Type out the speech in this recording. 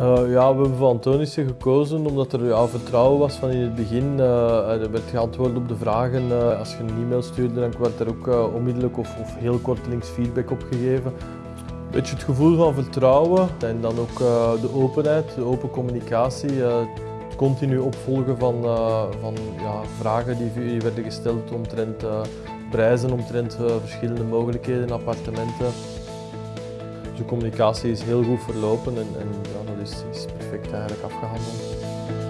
Ja, we hebben voor Antonissen gekozen omdat er ja, vertrouwen was van in het begin. Uh, er werd geantwoord op de vragen. Als je een e-mail stuurde, dan werd er ook onmiddellijk of, of, heel kortelings feedback op gegeven. Beetje het gevoel van vertrouwen en dan ook de openheid, de open communicatie. het continu opvolgen van, van ja, vragen die werden gesteld omtrent prijzen, omtrent verschillende mogelijkheden, appartementen. De communicatie is heel goed verlopen en, en ja, dat is, is perfect eigenlijk afgehandeld.